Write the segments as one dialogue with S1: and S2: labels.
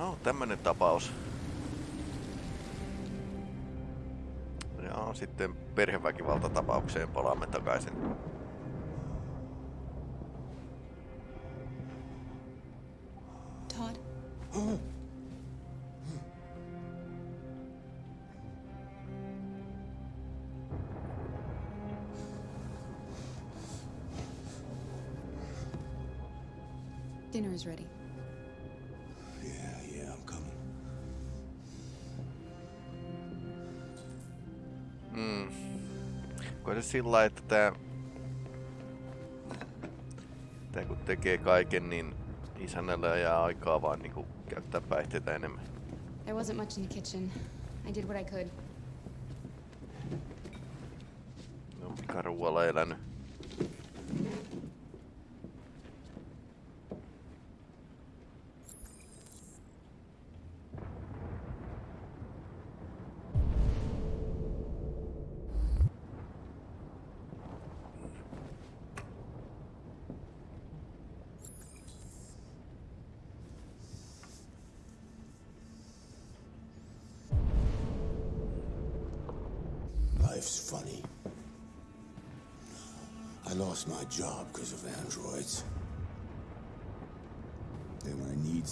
S1: No, tämmönen tapaus. Ja sitten perheväkivaltatapaukseen palaamme takaisin.
S2: Dinner is ready.
S1: Sillä että tää... Tää kun tekee kaiken, niin isännällä jää aikaa vaan niinku käyttää päihteitä enemmän.
S2: There wasn't much in the kitchen. I did what I could.
S1: Ne on pikaruualla elänyt.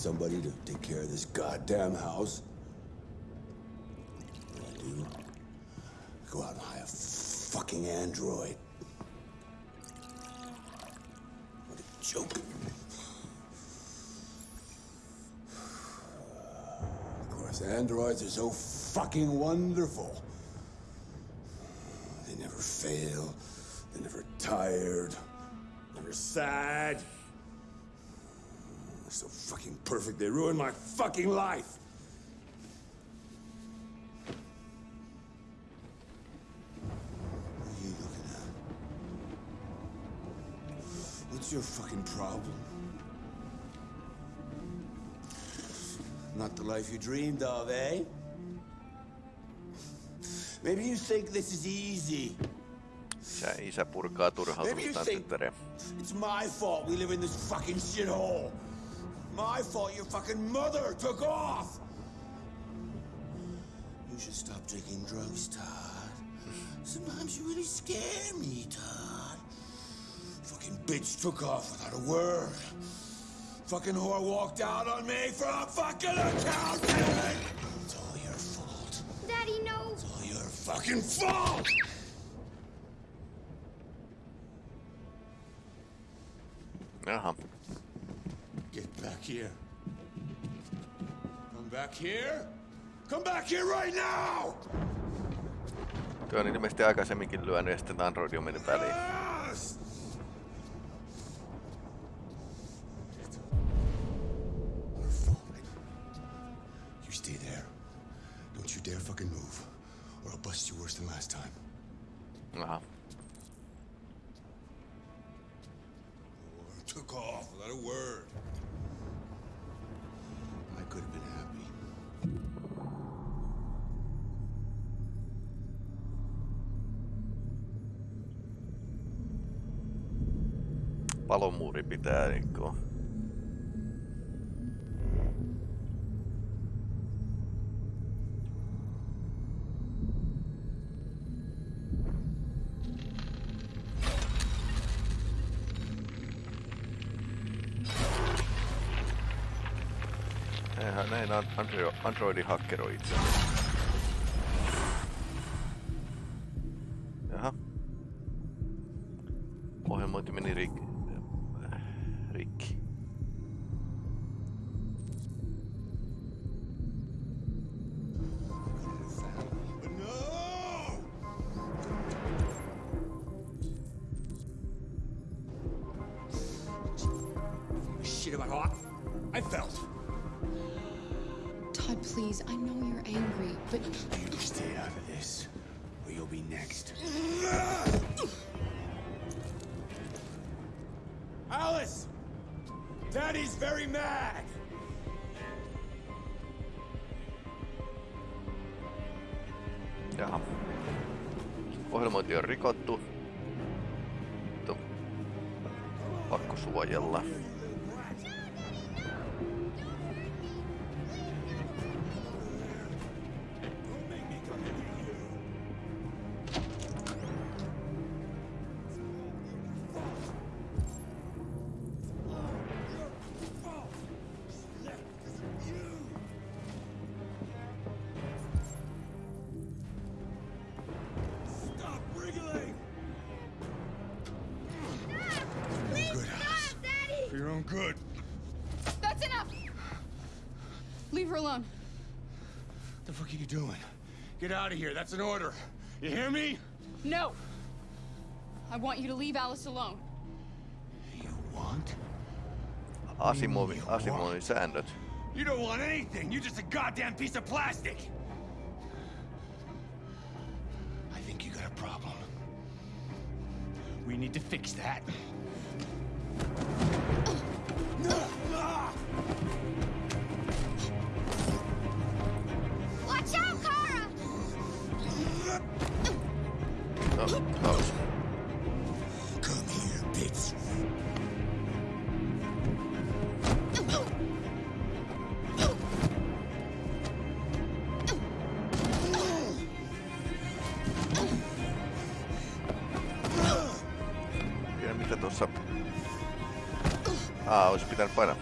S3: Somebody to take care of this goddamn house, what I do? Go out and hire a fucking android. What a joke. Of course, androids are so fucking wonderful. They never fail. They're never tired. Never sad. Fucking perfect. They ruined my fucking life. What are you looking at? What's your fucking problem? Not the life you dreamed of, eh? Maybe you think this is easy.
S1: Isä, isä purkaa
S3: Maybe you think it's my fault we live in this fucking shithole. My fault your fucking mother took off. You should stop taking drugs, Todd. Sometimes you really scare me, Todd. Fucking bitch took off without a word. Fucking whore walked out on me for a fucking accountant. It's all your fault.
S4: Daddy, no!
S3: It's all your fucking fault.
S1: Jaha.
S3: Here. Come back here. Come back here right now!
S1: Tuo on ilmeisesti aikaisemminkin lyönyt ja sitten Android on mennyt väliin.
S3: Yes! You stay there. Don't you dare fucking move, or I'll bust you worse than last time.
S1: Aha.
S3: Oh, took off without a word. Could have been happy.
S1: Palomuuri pitää niinku... Androidi hakkeroi itseään. Jaha. Ohjelmointi on rikottu. Pakko suojella.
S3: Out of here. That's an order. You hear me?
S2: No! I want you to leave Alice alone.
S3: You want?
S1: Asimovi, Asimovin säännöt.
S3: You don't want anything. You're just a goddamn piece of plastic. I think you got a problem. We need to fix that.
S4: Ah, hospital para.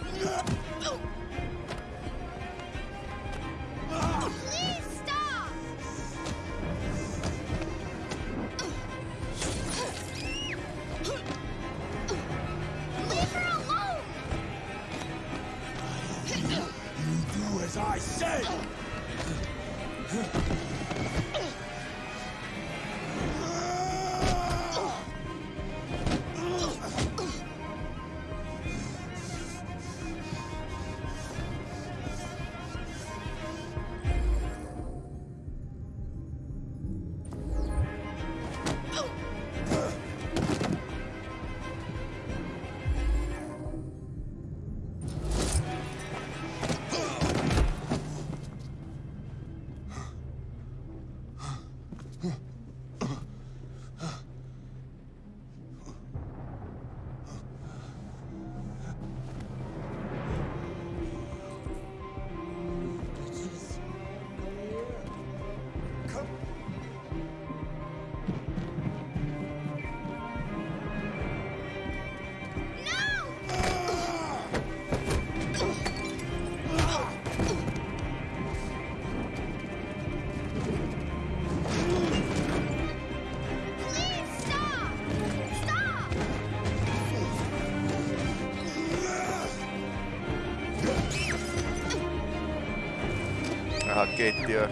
S1: Aha, keittiö.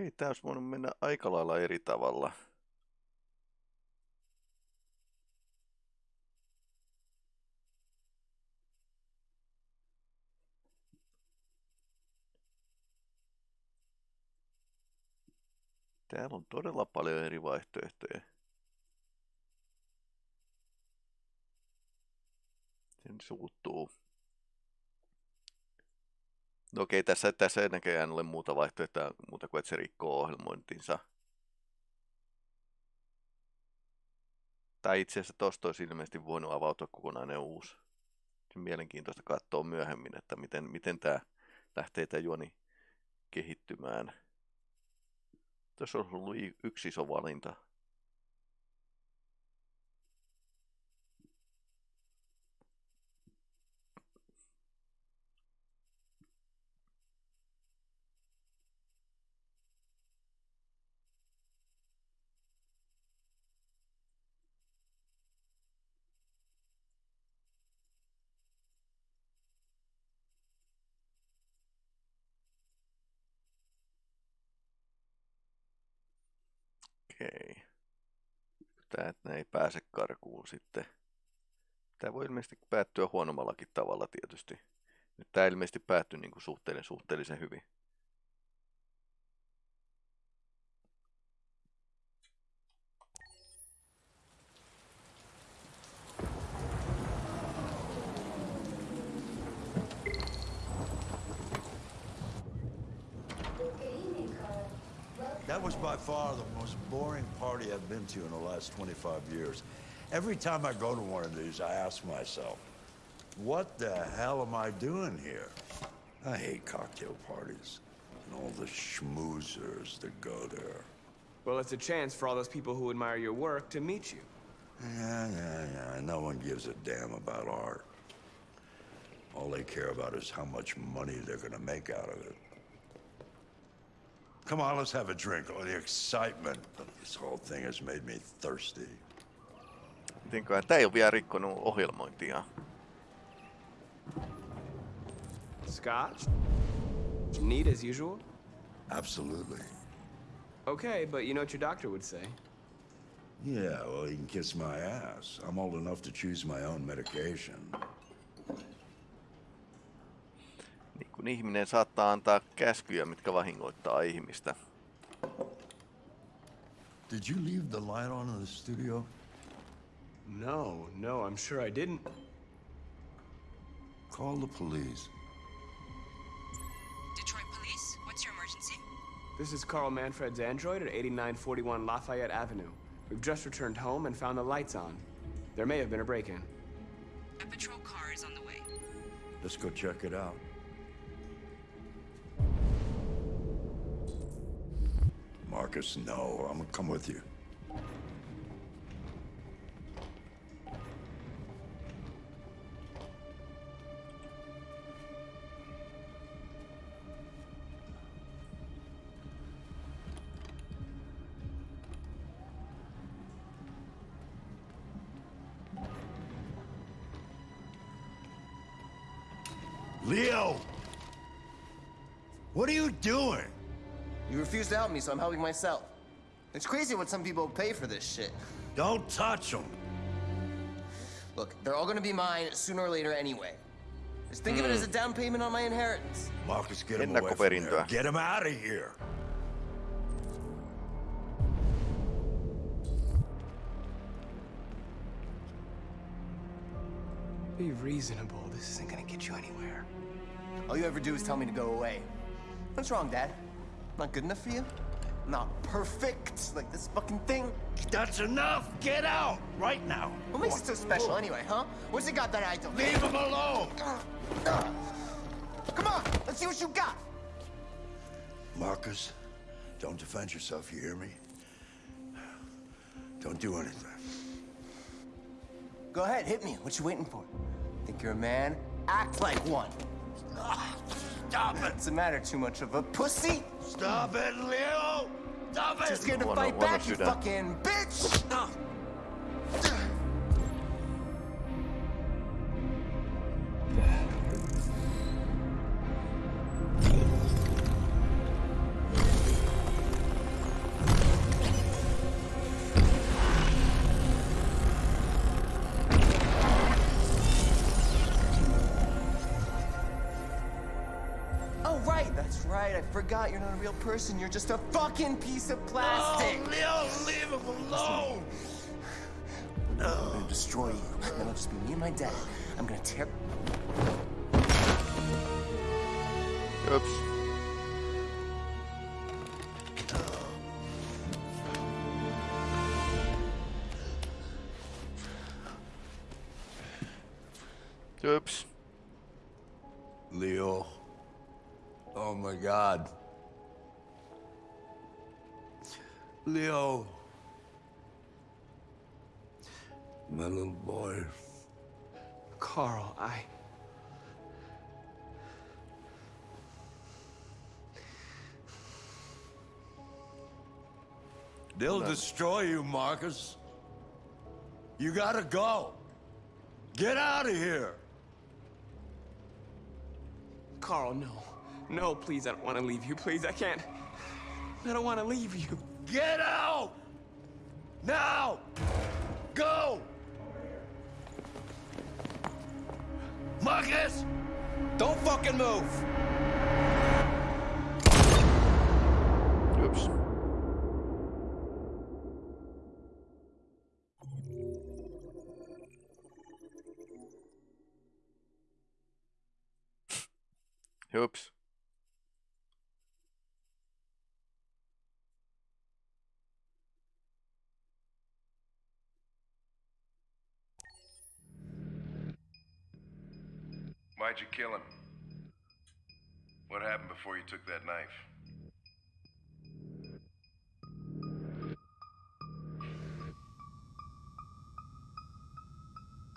S1: Okei, tää olisi voinut mennä aika lailla eri tavalla. Täällä on todella paljon eri vaihtoehtoja. Sen suuttuu. No okei, tässä, tässä ei näköjään ole muuta vaihtoehtoa muuta kuin, että se rikkoo ohjelmointinsa. Tai itse asiassa tosta olisi ilmeisesti voinut avautua kokonainen uusi. Mielenkiintoista katsoa myöhemmin, että miten, miten tämä lähtee tämä juoni kehittymään. Tässä on ollut yksi iso valinta. Okei. Tää että ne ei pääse karkuun sitten. Tämä voi ilmeisesti päättyä huonommallakin tavalla tietysti. Nyt tämä ilmeisesti päättyi niin kuin suhteellisen, suhteellisen hyvin.
S5: Was by far the most boring party I've been to in the last 25 years. Every time I go to one of these, I ask myself, what the hell am I doing here? I hate cocktail parties and all the schmoozers that go there.
S6: Well, it's a chance for all those people who admire your work to meet you.
S5: Yeah, yeah, yeah. No one gives a damn about art. All they care about is how much money they're gonna make out of it. Come on, let's have a drink. Oh, the excitement of this whole thing has made me thirsty.
S1: Mitenköhän tämä ei ole vielä rikkonut ohjelmointia.
S6: Scotch? Neat as usual?
S5: Absolutely.
S6: Okay, but you know what your doctor would say.
S5: Yeah, well, he can kiss my ass. I'm old enough to choose my own medication.
S1: Niin kun ihminen saattaa antaa käskyjä, mitkä vahingoittaa ihmistä.
S5: Did you leave the light on in the studio?
S6: No, no, I'm sure I didn't.
S5: Call the police.
S7: Detroit Police, what's your emergency?
S6: This is Carl Manfred's android at 8941 Lafayette Avenue. We've just returned home and found the lights on. There may have been a break-in.
S7: A patrol car is on the way.
S5: Let's go check it out. Marcus, no. I'm gonna come with you. Leo! What are you doing?
S8: You refuse to help me, so I'm helping myself. It's crazy what some people pay for this shit.
S5: Don't touch them.
S8: Look, they're all gonna be mine sooner or later anyway. Just think of it as a hmm. down payment on my inheritance.
S5: Marcus, get him away from there. Get him out of here.
S6: Be reasonable. This isn't gonna get you anywhere.
S8: All you ever do is tell me to go away. What's wrong, Dad? Not good enough for you? Not perfect, like this fucking thing?
S5: That's enough. Get out right now.
S8: What makes it so special anyway, huh? What's it got that I don't?
S5: Leave him alone.
S8: Come on, let's see what you got.
S5: Marcus, don't defend yourself. You hear me? Don't do anything.
S8: Go ahead, hit me. What you waiting for? Think you're a man? Act like one.
S5: Stop it.
S8: What's the matter? Too much of a pussy?
S5: Stop it, Leo. Stop it.
S8: Too scared to
S1: Wanna-
S8: fight back, you fucking bitch! Forgot you're not a real person. You're just a fucking piece of plastic.
S5: Oh, Leo, leave him alone. No.
S8: I'm gonna destroy you. Then it'll just be me and my dad. I'm gonna tear.
S1: Ups.
S5: Leo. My little boy.
S6: Carl, I.
S5: They'll destroy you, Marcus. You gotta go. Get out of here.
S6: Carl, no. No, please, I don't want to leave you. Please, I can't. I don't want to leave you.
S5: Get out!
S3: Now! Go! Marcus! Don't fucking move!
S1: Oops. Oops.
S9: Why'd you kill him? What happened before you took that knife?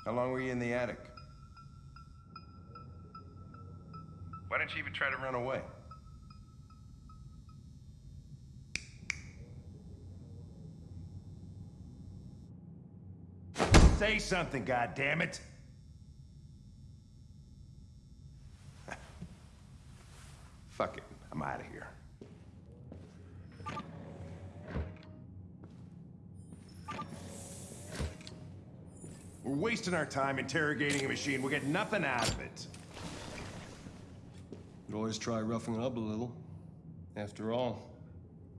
S9: How long were you in the attic? Why didn't you even try to run away? Say something, goddammit! Fuck it, I'm out of here. We're wasting our time interrogating a machine. We'll get nothing out of it.
S10: You could always try roughing it up a little. After all,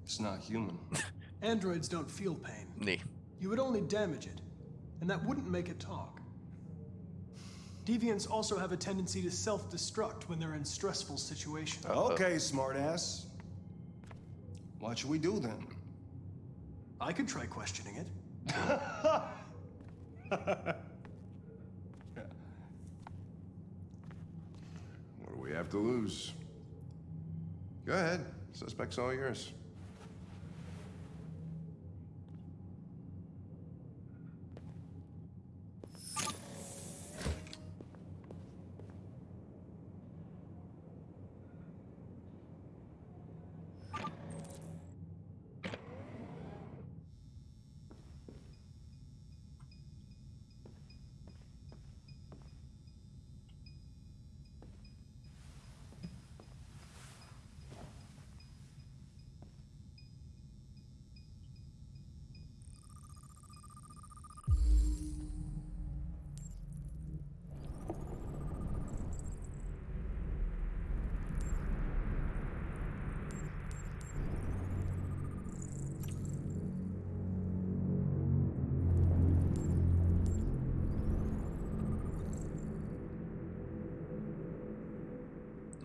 S10: it's not human.
S11: Androids don't feel pain.
S1: Niin.
S11: You would only damage it, and that wouldn't make it talk. Deviants also have a tendency to self-destruct when they're in stressful situations.
S10: Uh, okay, smartass. What should we do then?
S11: I could try questioning it.
S9: What do we have to lose? Go ahead. Suspect's all yours.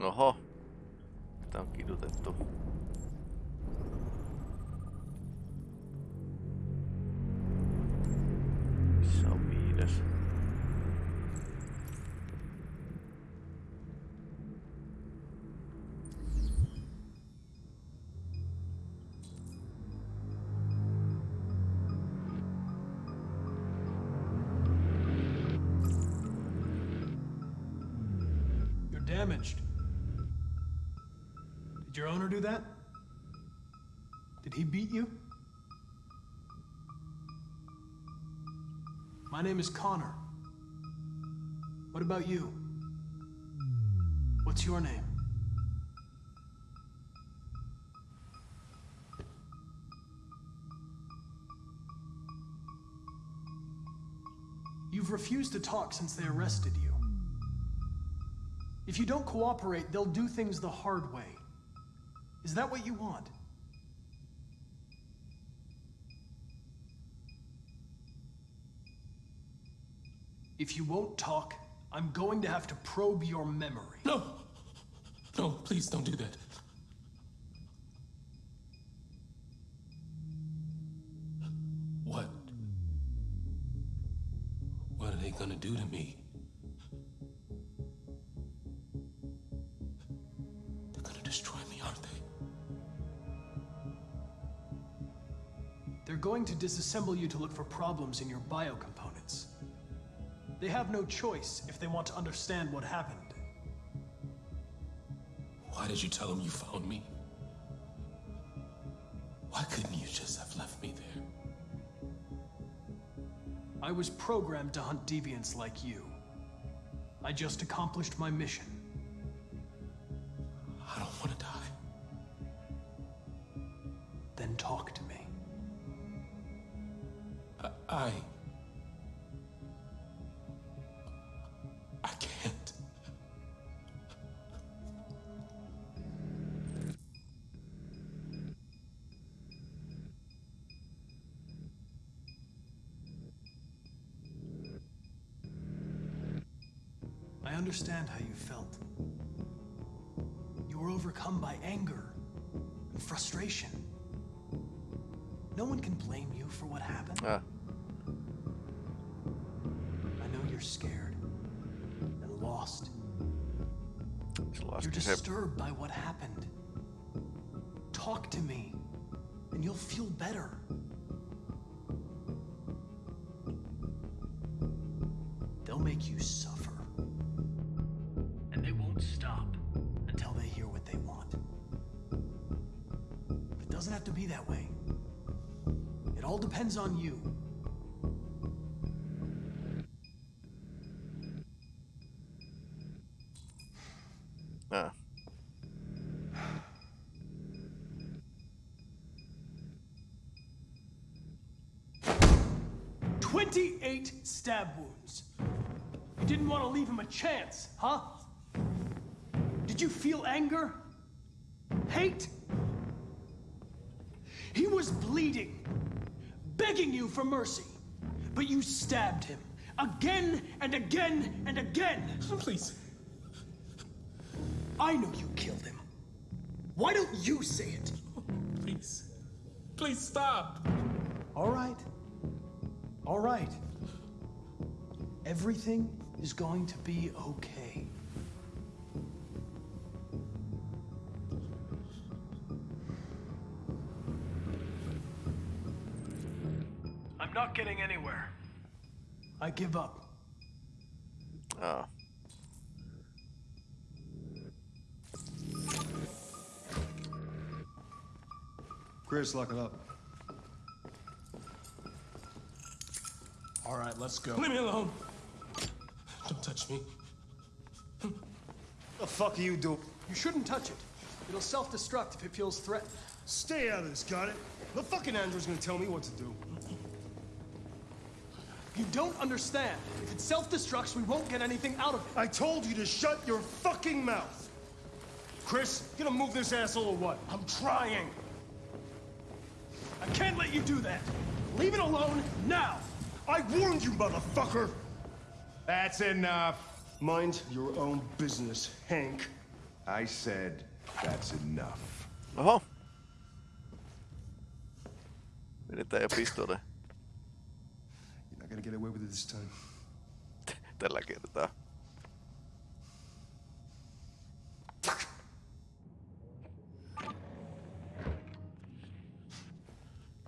S1: Oho. Tää on kidutettu.
S11: Owner do that? Did he beat you? My name is Connor. What about you? What's your name? You've refused to talk since they arrested you. If you don't cooperate, they'll do things the hard way. Is that what you want? If you won't talk, I'm going to have to probe your memory.
S12: No! No, please don't do that.
S11: Disassemble you to look for problems in your biocomponents. They have no choice if they want to understand what happened.
S12: Why did you tell them you found me? Why couldn't you just have left me there?
S11: I was programmed to hunt deviants like you. I just accomplished my mission. Understand how you felt. You were overcome by anger and frustration. No one can blame you for what happened.
S1: Ah,
S11: I know you're scared and lost.
S1: laski
S11: You're disturbed by what happened. Talk to me, and you'll feel better. They'll make you suffer. Depends on you.
S1: Ah.
S11: Twenty-eight stab wounds. You didn't want to leave him a chance, huh? Did you feel anger? Hate? He was bleeding, begging you for mercy, but you stabbed him again and again and again.
S12: Please.
S11: I know you killed him. Why don't you say it?
S12: Please. Please stop.
S11: All right. All right. Everything is going to be okay. Not getting anywhere. I give up.
S1: Oh.
S10: Chris, lock it up.
S11: All right, let's go.
S12: Leave me alone. Don't touch me.
S13: The fuck are you doing?
S11: You shouldn't touch it. It'll self-destruct if it feels threatened.
S13: Stay out of this, got it? The fucking android's gonna tell me what to do.
S11: You don't understand. If it self-destructs, we won't get anything out of it.
S13: I told you to shut your fucking mouth. Chris, you gonna move this asshole or what?
S11: I'm trying. I can't let you do that. Leave it alone now.
S13: I warned you, motherfucker! That's enough. Mind your own business, Hank.
S9: I said that's enough.
S1: Oho. Vedetään jo pistole
S13: You're not gonna get away with it this time.
S1: tällä kertaa.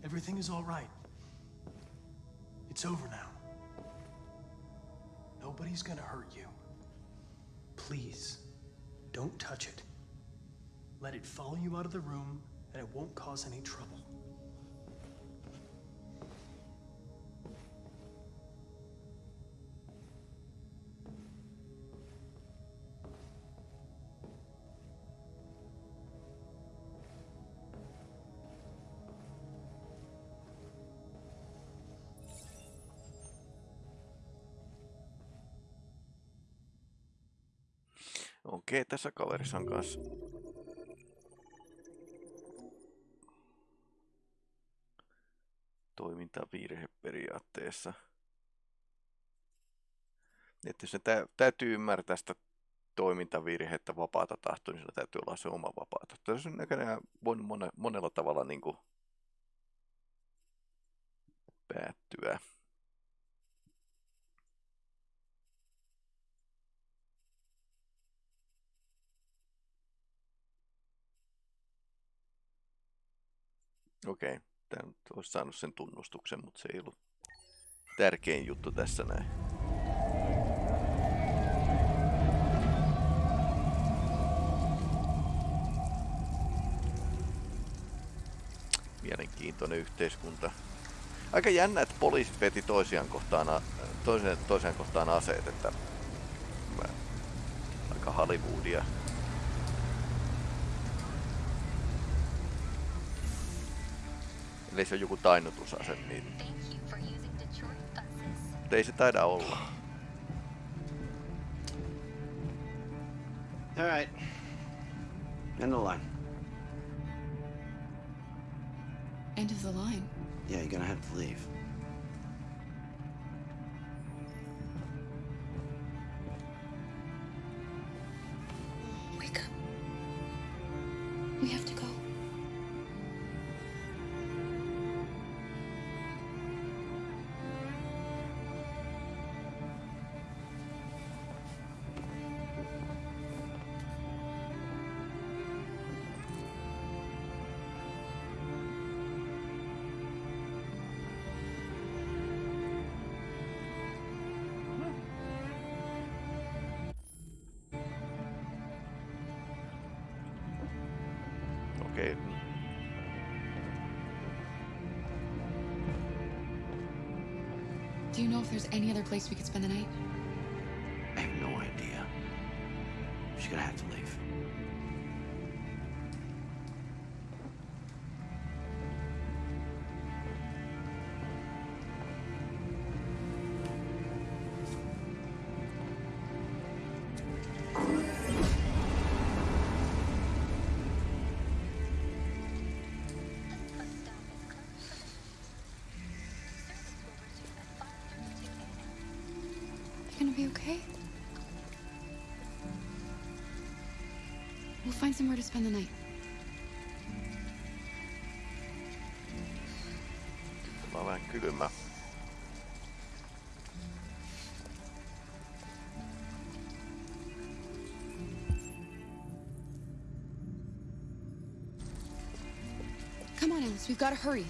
S11: Everything is all right. It's over now. Nobody's gonna hurt you. Please, don't touch it. Let it follow you out of the room, and it won't cause any trouble.
S1: Okei, tässä kaverissa on kanssa toimintavirhe periaatteessa. Että jos ne tä- täytyy ymmärtää sitä toimintavirhettä vapaata tahtoa, niin sillä täytyy olla se oma vapaa tahto. On näköjään mone, monella tavalla niin kuin. Okei, tämä nyt olisi saanut sen tunnustuksen, mutta se ei ollut tärkein juttu tässä näin. Mielenkiintoinen yhteiskunta. Aika jännä, että poliisit veti toisiaan kohtaan, a- toiseen, toiseen kohtaan aseet, että aika Hollywoodia. Eli se on joku tainnutusase, niin mutta ei se taida olla.
S14: All right. End the line.
S2: End of the line.
S14: Yeah, you're gonna have to leave.
S2: Know if there's any other place we could spend the night? Find somewhere to spend the night.
S1: Vähän kylmä.
S2: Come on, Alice, we've gotta hurry.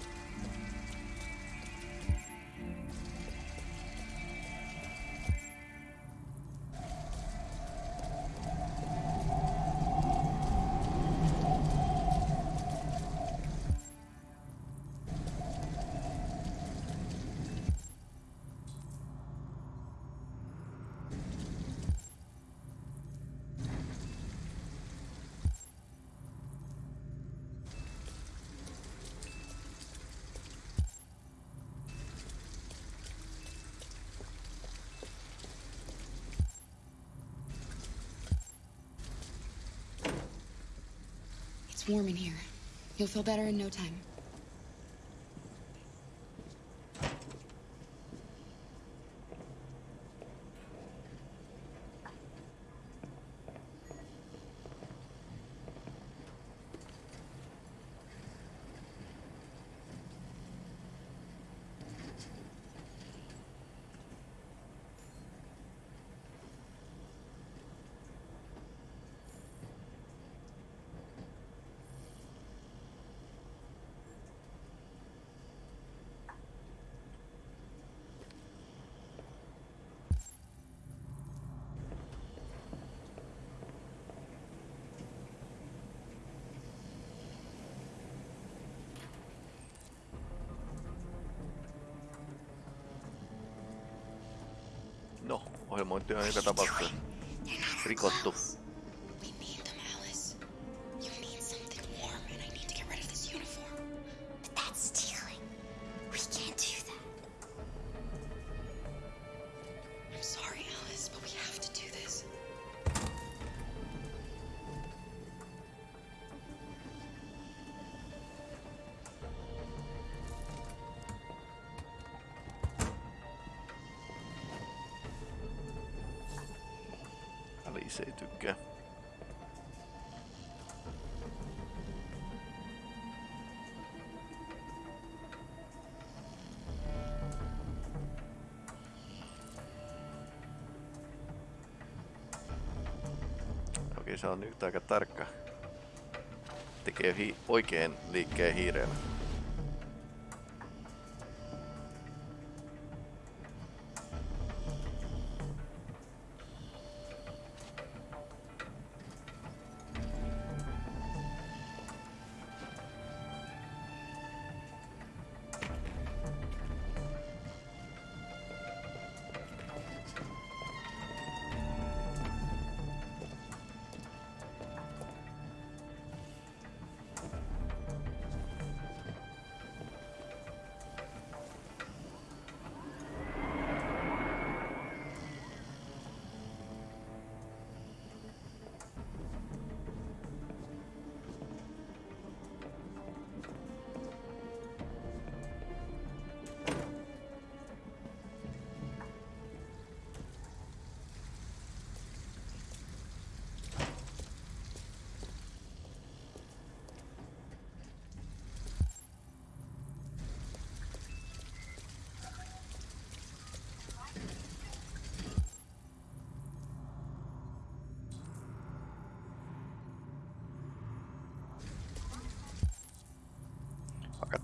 S2: Warm in here. You'll feel better in no time.
S1: Ohjelmointi on joka tapauksessa rikottu. Se on nyt aika tarkka. Tekee hi- oikein liikkeen hiireellä.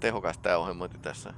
S1: tehokasta tämä ohjelmointi tässä.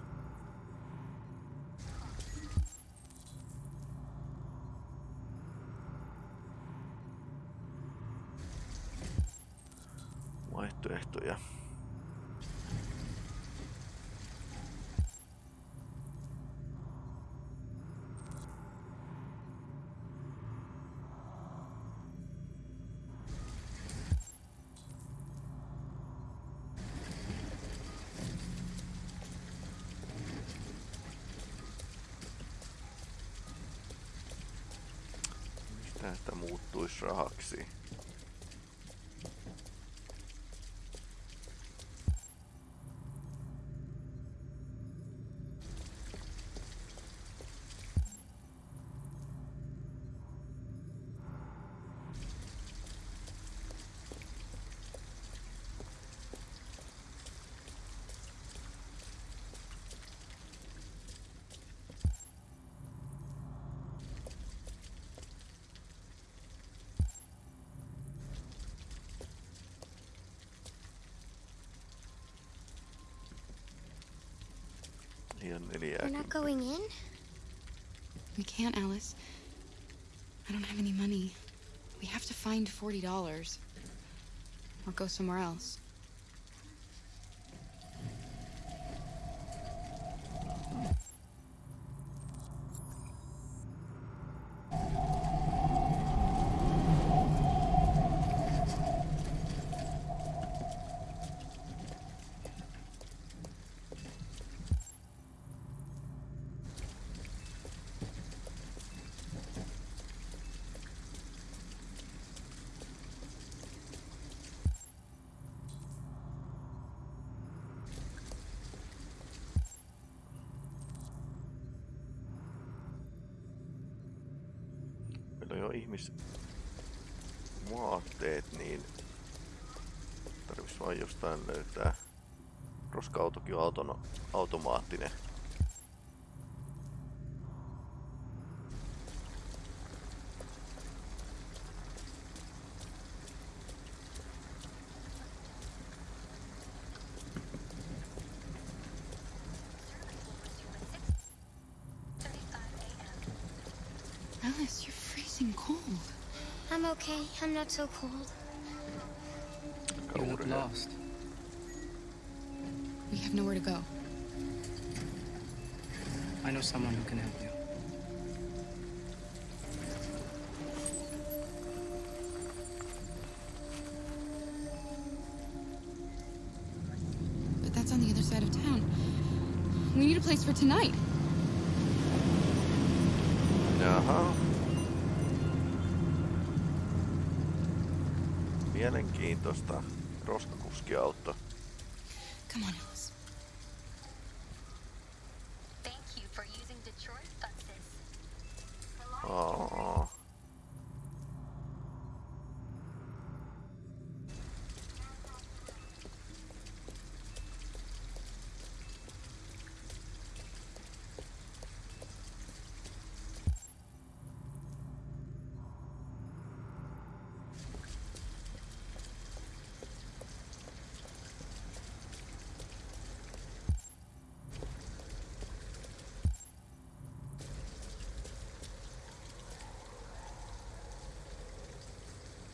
S1: Ihan
S4: We're not going in?
S2: We can't, Alice. I don't have any money. We have to find $40 or go somewhere else.
S1: Roska-autokin on autono, automaattinen.
S2: Alice, you're freezing cold.
S4: I'm okay. I'm not so cold.
S6: You look lost.
S2: We have nowhere to go.
S6: I know someone who can help you.
S2: But that's on the other side of town. We need a place for tonight.
S1: Jaha. Mielenkiintoista. Roskakuskiauto.
S2: Come on, Alice.
S4: Thank you for using Detroit buses.
S1: Aa.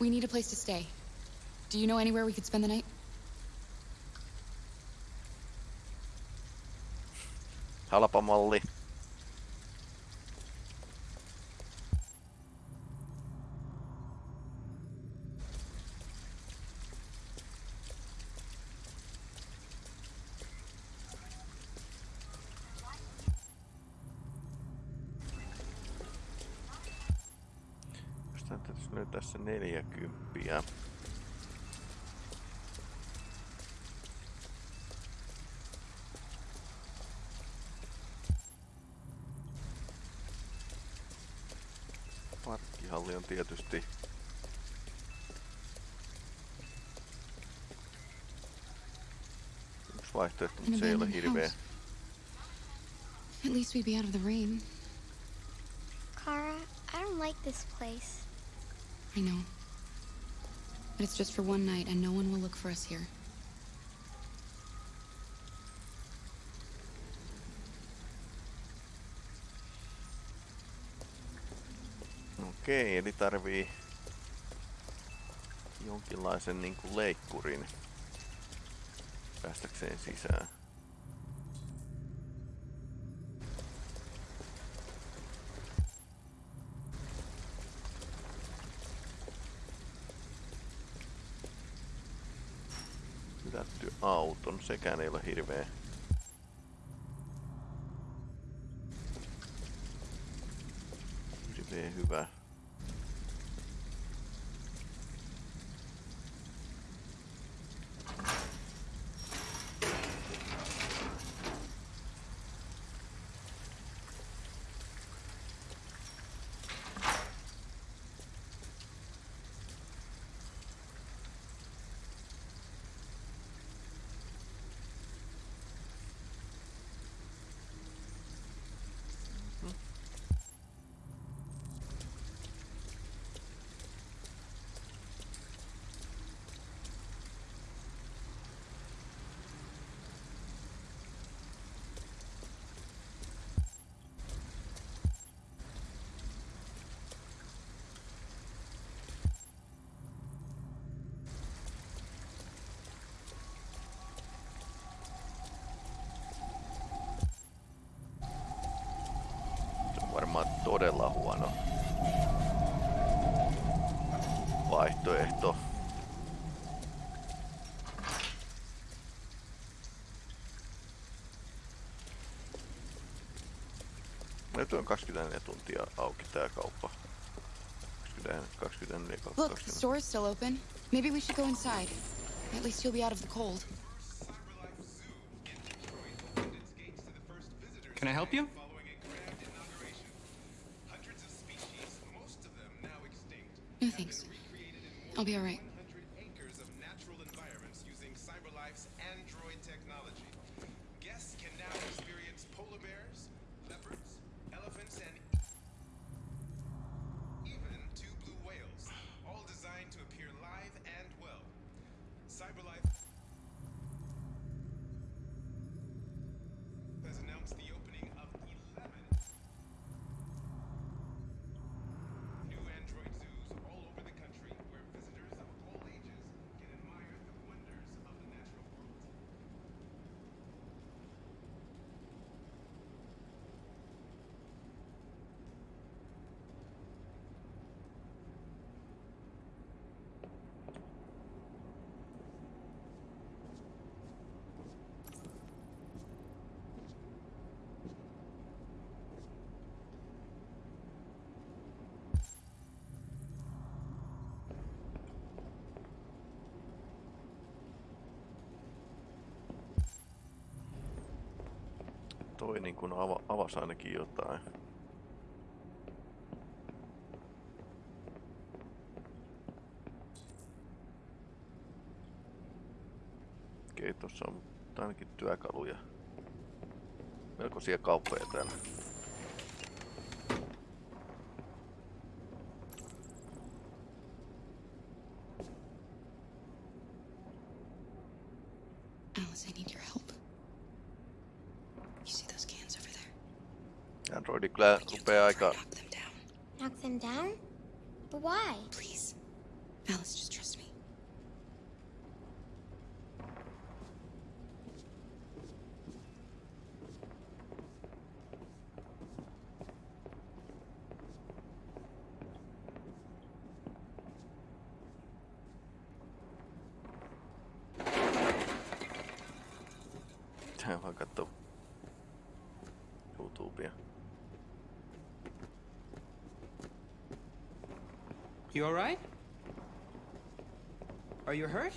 S2: We need a place to stay. Do you know anywhere we could spend the night?
S1: Halpa malli. Löytää se neljäkymppiä. Parkkihalli on tietysti yksi vaihtoehto, mutta se ei ole hirveä.
S2: At least we'd be out of the rain.
S4: Kara, I don't like this place.
S2: I know. But it's just for one night, and no one will look for us here.
S1: Okei, eli tarvii jonkinlaisen niin kuin leikkurin päästäkseen sisään. Auton, sekään ei varmaan todella huono vaihtoehto. Nyt on 24 tuntia auki tää kauppa. 20, 24,
S2: Look, the
S1: 20.
S2: store's still open. Maybe we should go inside. At least you'll be out of the cold.
S15: Can I help you?
S2: I'll be alright.
S16: acres
S1: Toi niin kun ava, avasi ainakin jotain. Okei, tossa on ainakin työkaluja. Melkoisia kauppoja täällä.
S2: There?
S1: Androidi kyllä rupeaa aika
S4: Knock them down? But why?
S2: Please. Alice, just trust me.
S1: Tää vaan kattoo YouTubea.
S15: You alright? Are you hurt?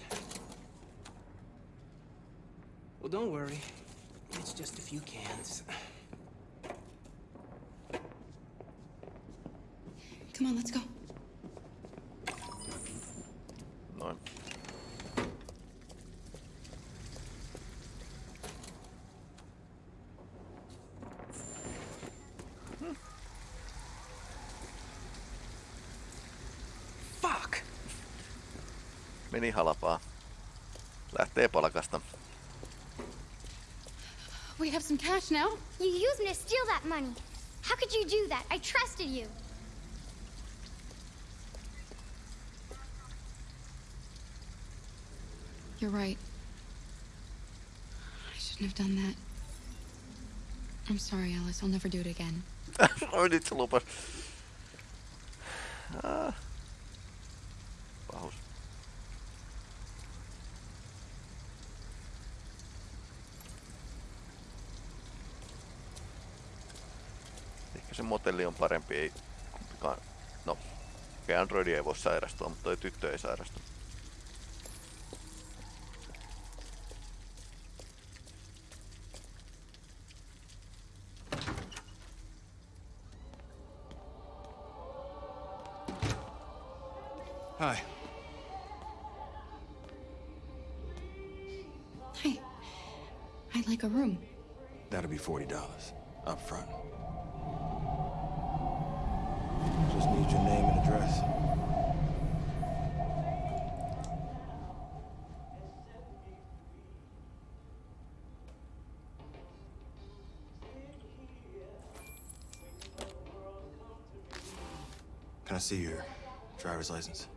S15: Well, don't worry. It's just a few cans.
S2: Come on, let's go.
S1: meni halpaa. Lähtee palkasta.
S2: We have some cash now.
S4: You used me to steal that money. How could you do that? I trusted you.
S2: You're right. I shouldn't have done that. I'm sorry, Alice. I'll never do it again.
S1: I already told her. Ah. Parempi, ei kumpikaan. No, okei Androidi ei voi sairastua, mutta toi tyttö ei sairastu.
S6: Hi.
S2: Hey, I'd like a room.
S3: That'll be $40 up front. Just need your name and address. Can I see your driver's license?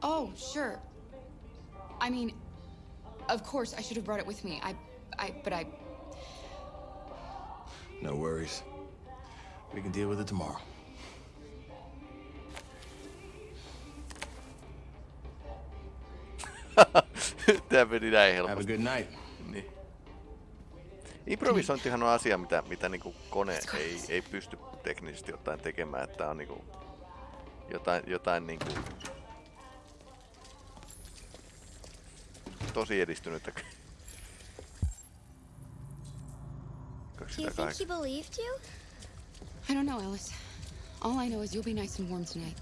S2: Oh, sure. I mean, of course, I should have brought it with me. I, I, but I.
S3: Worries. We can deal with it tomorrow.
S1: Meni näin
S3: Have a
S1: helposti.
S3: good night.
S1: Niin. Improvisointihan on asia, mitä, mitä niinku kone ei, ei pysty teknisesti ottaen tekemään, että on niinku jotain, jotain niinku tosi edistynyttä.
S4: Do you think he believed you?
S2: I don't know, Alice. All I know is you'll be nice and warm tonight.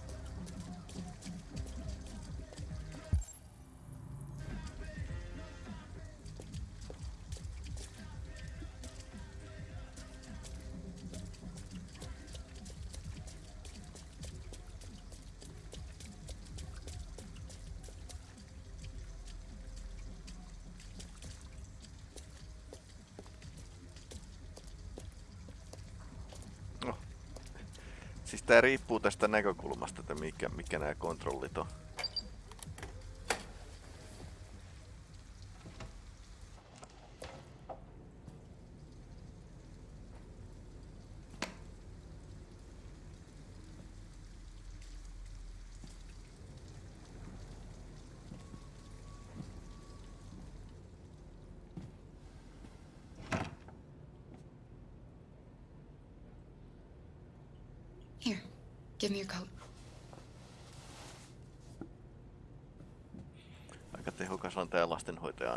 S1: Siis tää riippuu tästä näkökulmasta, että mikä, mikä nämä kontrollit on.
S2: Give me your coat.
S1: Aika tehokas on tää lastenhoitaja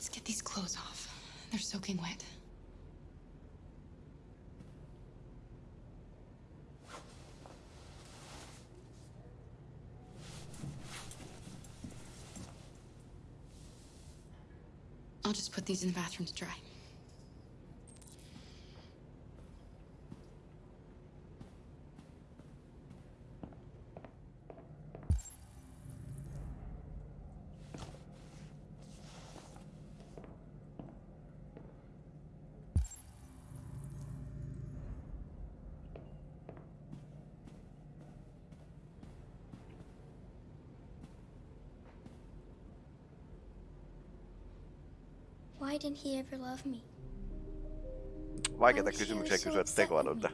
S2: Let's get these clothes off. They're soaking wet. I'll just put these in the bathroom to dry.
S4: Didn't he ever love me?
S1: Vaikeita kysymyksiä
S4: so
S1: kysyä tekoälyltä.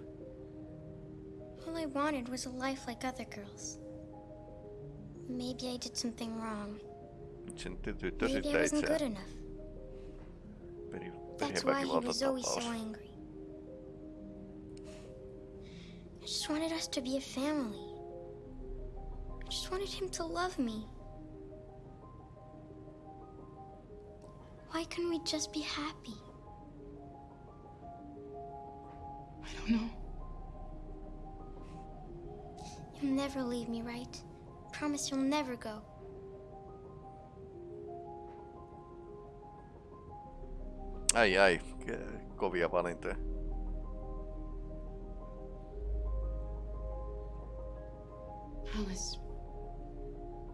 S4: All I wanted was a life like other girls. Maybe I did something wrong.
S1: Nyt sen ty- tyttö
S4: Maybe I wasn't good enough.
S1: Peri,
S4: That's why he was always so angry. I just wanted us to be a family. I just wanted him to love me. Couldn't we just be happy?
S2: I don't know.
S4: You'll never leave me, right? Promise you'll never go.
S1: Ai ai, ke- kovia valintoja.
S2: Alice,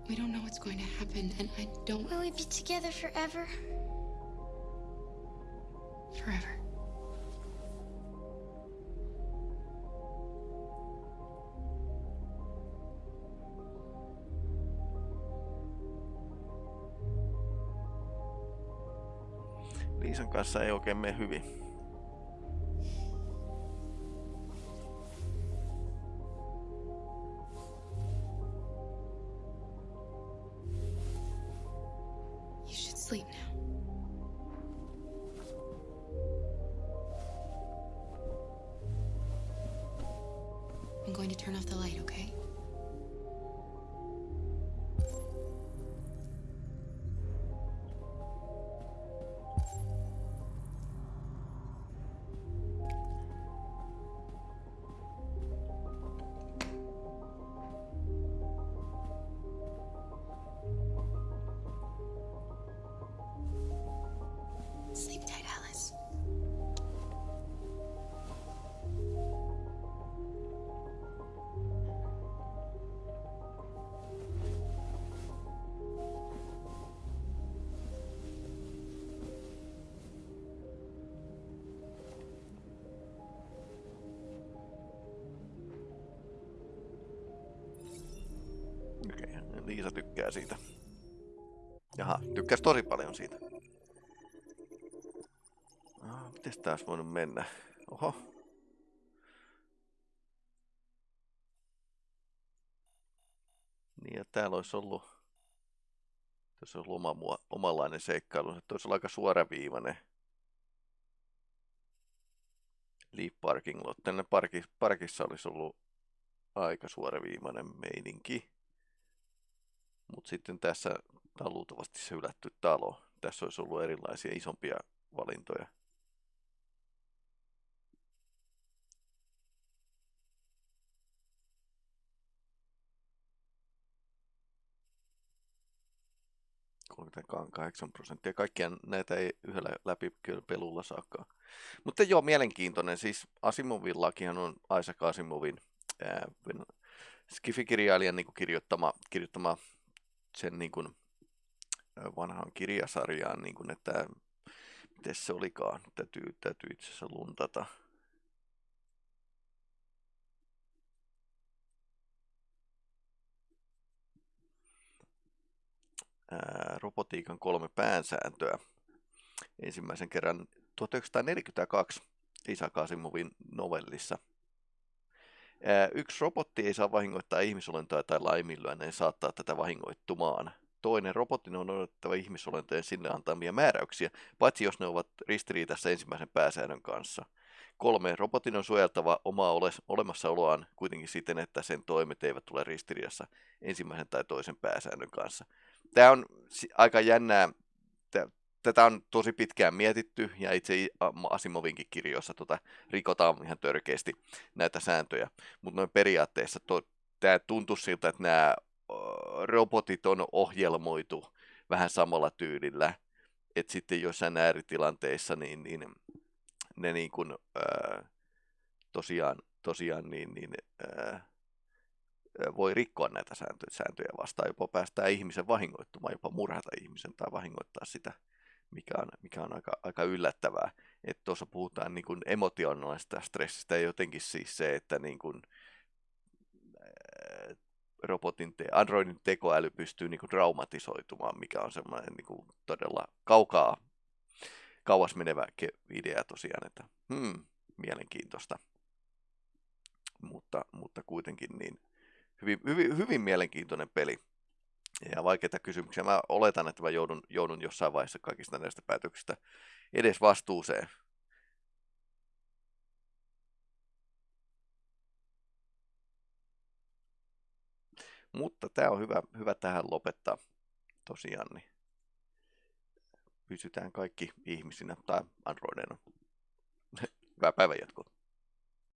S2: we don't know what's going to happen, and I don't
S4: Will we be together forever?
S2: Forever.
S1: Liisan kanssa ei oikein mene hyvin. Okei, Liisa tykkää siitä. Jaha, tykkäs tosi paljon siitä. Ah, mites tää olisi voinut mennä? Oho. Niin, ja täällä olisi ollut, tässä olisi ollut oma, omanlainen seikkailu. Se olisi ollut aika suoraviivainen. Leaf Parking Lot. Tänne parki, parkissa olisi ollut aika suoraviivainen meininki. Mutta sitten tässä tämä on luultavasti se hylätty talo. Tässä olisi ollut erilaisia isompia valintoja. kahdeksan prosenttia. Kaikkia näitä ei yhdellä läpi kyllä pelulla saakaan. Mutta joo, mielenkiintoinen. Siis Asimovin lakihan on Isaac Asimovin ää, Skifi-kirjailijan niin kirjoittama, kirjoittama sen niin kuin, vanhaan kirjasarjaan, niin kuin, että miten se olikaan, täytyy, täytyy itse asiassa luntata. Robotiikan kolme päänsääntöä. Ensimmäisen kerran 1942 Isaac Asimovin novellissa. Yksi robotti ei saa vahingoittaa ihmisolentoa tai laiminlyönneen saattaa tätä vahingoittumaan. Toinen robotin on odotettava ihmisolentojen sinne antamia määräyksiä, paitsi jos ne ovat ristiriidassa ensimmäisen pääsäännön kanssa. Kolme, robotin on suojeltava omaa ole- olemassaoloaan kuitenkin siten, että sen toimet eivät tule ristiriidassa ensimmäisen tai toisen pääsäännön kanssa. Tämä on aika jännää. Tä- Tätä on tosi pitkään mietitty ja itse Asimovinkin kirjoissa tota, rikotaan ihan törkeästi näitä sääntöjä. Mutta noin periaatteessa tämä tuntuu siltä, että nämä robotit on ohjelmoitu vähän samalla tyylillä. Että sitten joissain ääritilanteissa niin, niin ne niin kuin, ää, tosiaan, tosiaan niin, niin, ää, voi rikkoa näitä sääntöjä, sääntöjä vastaan, jopa päästää ihmisen vahingoittumaan, jopa murhata ihmisen tai vahingoittaa sitä, mikä on, mikä on aika, aika yllättävää. Että tuossa puhutaan niin kuin emotionaalisesta stressistä ja jotenkin siis se, että niin kuin, robotin, te- androidin tekoäly pystyy niin kuin traumatisoitumaan, mikä on semmoinen niin kuin todella kaukaa, kauas menevä idea tosiaan, että hmm, mielenkiintoista. Mutta, mutta kuitenkin niin hyvin, hyvin, hyvin mielenkiintoinen peli. Ja vaikeita kysymyksiä. Mä oletan, että mä joudun, joudun jossain vaiheessa kaikista näistä päätöksistä edes vastuuseen. Mutta tämä on hyvä, hyvä tähän lopettaa tosiaan. Niin pysytään kaikki ihmisinä tai androideina. Hyvää päivänjatkoa.